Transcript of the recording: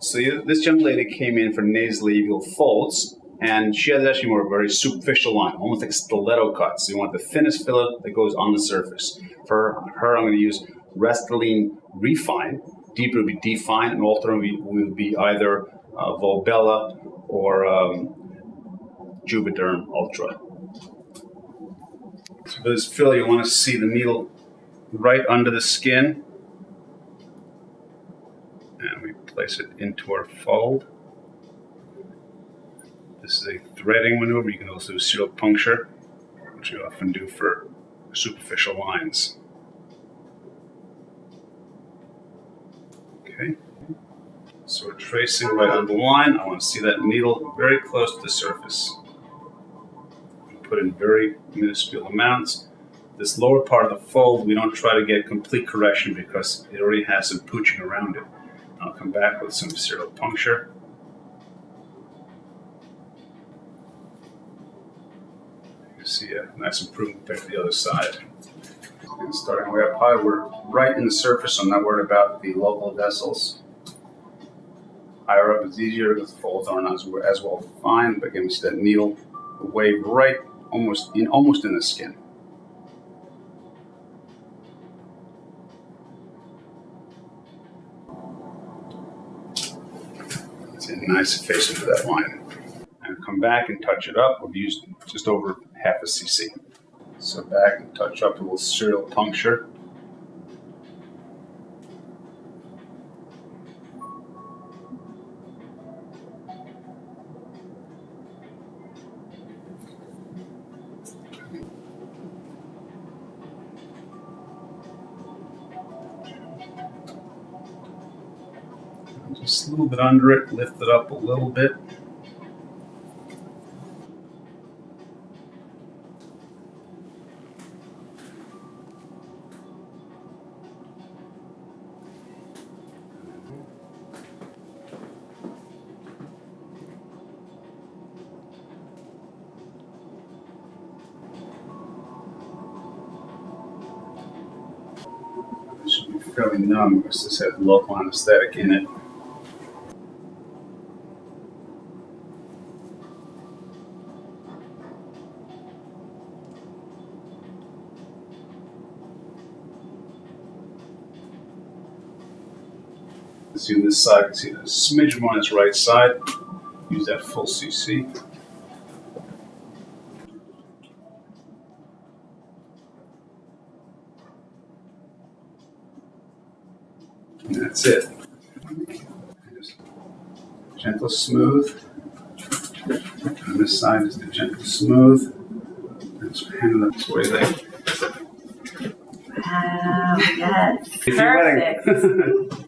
So this young lady came in for nasolabial folds, and she has actually more a very superficial line, almost like stiletto cuts. So you want the thinnest filler that goes on the surface. For her, I'm going to use Restylane Refyne. Deeper will be Defyne, and alternate will be either uh, Volbella or um, Juvederm Ultra. So for this filler, you want to see the needle right under the skin. And we place it into our fold. This is a threading maneuver. You can also do serial puncture, which we often do for superficial lines. Okay. So we're tracing right on the line. I want to see that needle very close to the surface. Put in very minuscule amounts. This lower part of the fold, we don't try to get complete correction because it already has some pooching around it. I'll come back with some serial puncture. You see a nice improvement there to the other side. And starting way up high, we're right in the surface. I'm not worried about the local vessels. Higher up is easier because the folds aren't as, well defined. But again, we see that needle wave right almost in almost in the skin. It's a nice face into that line. And come back and touch it up. We've used just over half a cc. So back and touch up a little serial puncture. Just a little bit under it, lift it up a little bit. Fairly numb because this has local anesthetic in it. See this side, you can see the smidge more on its right side. Use that full CC. And that's it. Just gentle smooth. On this side is the gentle smooth. Let's hand it up this way there. Wow, yes. If you're Perfect. wedding.